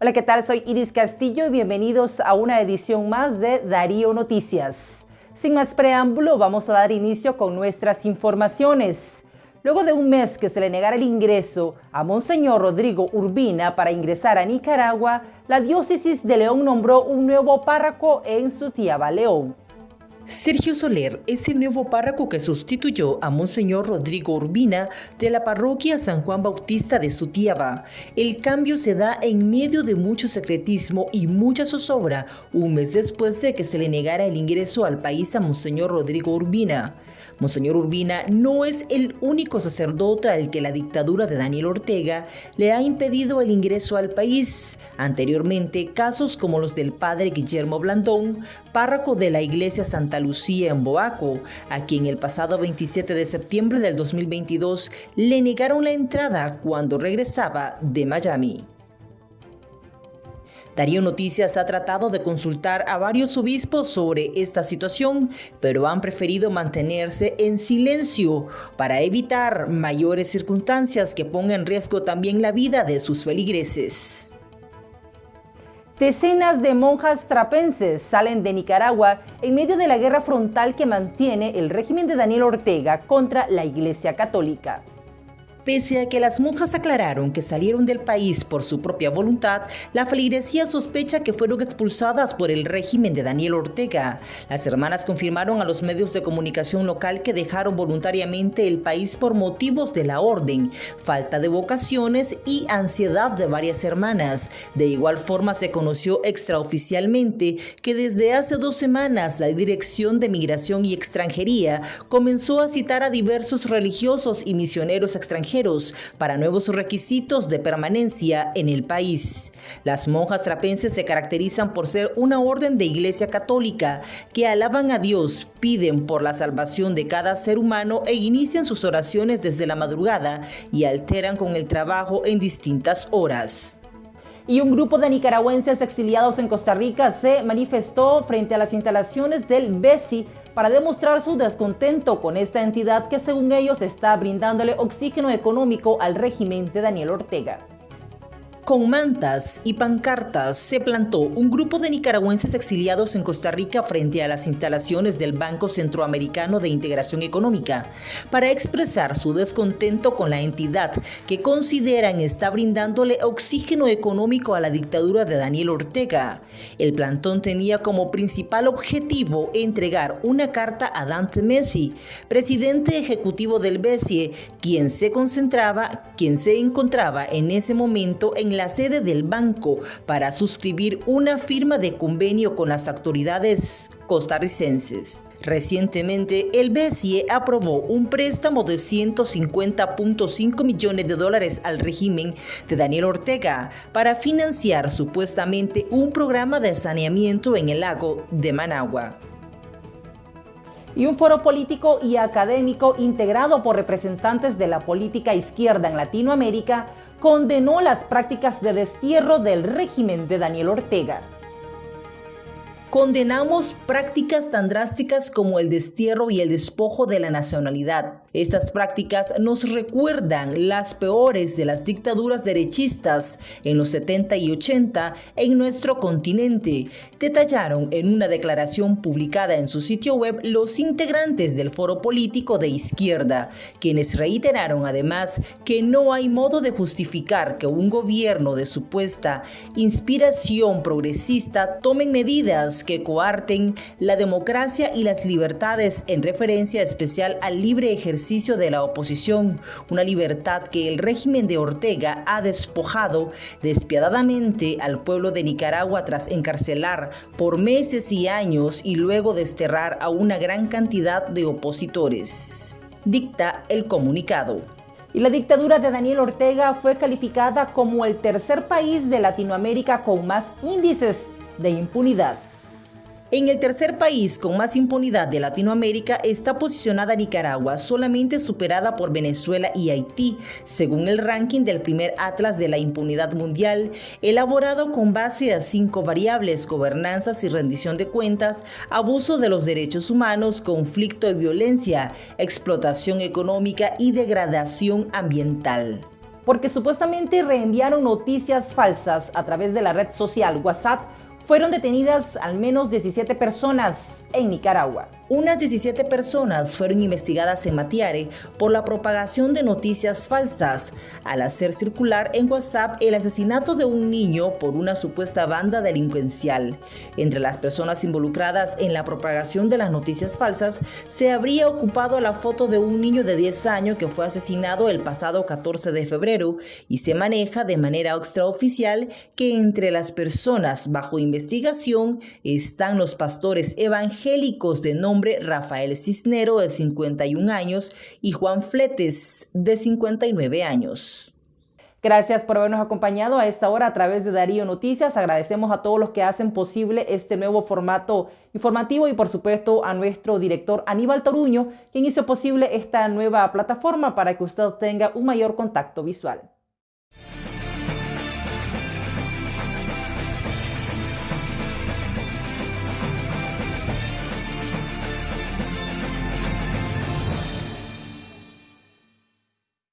Hola, ¿qué tal? Soy Iris Castillo y bienvenidos a una edición más de Darío Noticias. Sin más preámbulo, vamos a dar inicio con nuestras informaciones. Luego de un mes que se le negara el ingreso a Monseñor Rodrigo Urbina para ingresar a Nicaragua, la diócesis de León nombró un nuevo párroco en Sutiaba, León. Sergio Soler es el nuevo párroco que sustituyó a Monseñor Rodrigo Urbina de la parroquia San Juan Bautista de Sutiaba. El cambio se da en medio de mucho secretismo y mucha zozobra, un mes después de que se le negara el ingreso al país a Monseñor Rodrigo Urbina. Monseñor Urbina no es el único sacerdote al que la dictadura de Daniel Ortega le ha impedido el ingreso al país. Anteriormente, casos como los del padre Guillermo Blandón, párroco de la iglesia Santa Lucía en Boaco, a quien el pasado 27 de septiembre del 2022 le negaron la entrada cuando regresaba de Miami. Darío Noticias ha tratado de consultar a varios obispos sobre esta situación, pero han preferido mantenerse en silencio para evitar mayores circunstancias que pongan en riesgo también la vida de sus feligreses. Decenas de monjas trapenses salen de Nicaragua en medio de la guerra frontal que mantiene el régimen de Daniel Ortega contra la Iglesia Católica. Pese a que las monjas aclararon que salieron del país por su propia voluntad, la feligresía sospecha que fueron expulsadas por el régimen de Daniel Ortega. Las hermanas confirmaron a los medios de comunicación local que dejaron voluntariamente el país por motivos de la orden, falta de vocaciones y ansiedad de varias hermanas. De igual forma se conoció extraoficialmente que desde hace dos semanas la Dirección de Migración y Extranjería comenzó a citar a diversos religiosos y misioneros extranjeros para nuevos requisitos de permanencia en el país. Las monjas trapenses se caracterizan por ser una orden de iglesia católica que alaban a Dios, piden por la salvación de cada ser humano e inician sus oraciones desde la madrugada y alteran con el trabajo en distintas horas y un grupo de nicaragüenses exiliados en Costa Rica se manifestó frente a las instalaciones del BESI para demostrar su descontento con esta entidad que según ellos está brindándole oxígeno económico al régimen de Daniel Ortega. Con mantas y pancartas se plantó un grupo de nicaragüenses exiliados en Costa Rica frente a las instalaciones del Banco Centroamericano de Integración Económica para expresar su descontento con la entidad que consideran está brindándole oxígeno económico a la dictadura de Daniel Ortega. El plantón tenía como principal objetivo entregar una carta a Dante Messi, presidente ejecutivo del BESIE, quien se concentraba, quien se encontraba en ese momento en sede del banco para suscribir una firma de convenio con las autoridades costarricenses. Recientemente, el BCE aprobó un préstamo de 150.5 millones de dólares al régimen de Daniel Ortega para financiar supuestamente un programa de saneamiento en el lago de Managua y un foro político y académico integrado por representantes de la política izquierda en Latinoamérica condenó las prácticas de destierro del régimen de Daniel Ortega. Condenamos prácticas tan drásticas como el destierro y el despojo de la nacionalidad. Estas prácticas nos recuerdan las peores de las dictaduras derechistas en los 70 y 80 en nuestro continente, detallaron en una declaración publicada en su sitio web los integrantes del foro político de izquierda, quienes reiteraron además que no hay modo de justificar que un gobierno de supuesta inspiración progresista tome medidas que coarten la democracia y las libertades en referencia especial al libre ejercicio de la oposición, una libertad que el régimen de Ortega ha despojado despiadadamente al pueblo de Nicaragua tras encarcelar por meses y años y luego desterrar a una gran cantidad de opositores. Dicta el comunicado. Y la dictadura de Daniel Ortega fue calificada como el tercer país de Latinoamérica con más índices de impunidad. En el tercer país con más impunidad de Latinoamérica está posicionada Nicaragua, solamente superada por Venezuela y Haití, según el ranking del primer Atlas de la Impunidad Mundial, elaborado con base a cinco variables, gobernanzas y rendición de cuentas, abuso de los derechos humanos, conflicto y violencia, explotación económica y degradación ambiental. porque supuestamente reenviaron noticias falsas a través de la red social WhatsApp, fueron detenidas al menos 17 personas en Nicaragua. Unas 17 personas fueron investigadas en Matiare por la propagación de noticias falsas al hacer circular en WhatsApp el asesinato de un niño por una supuesta banda delincuencial. Entre las personas involucradas en la propagación de las noticias falsas se habría ocupado la foto de un niño de 10 años que fue asesinado el pasado 14 de febrero y se maneja de manera extraoficial que entre las personas bajo investigación están los pastores evangélicos de Rafael Cisnero, de 51 años, y Juan Fletes, de 59 años. Gracias por habernos acompañado a esta hora a través de Darío Noticias. Agradecemos a todos los que hacen posible este nuevo formato informativo y por supuesto a nuestro director Aníbal Toruño, quien hizo posible esta nueva plataforma para que usted tenga un mayor contacto visual.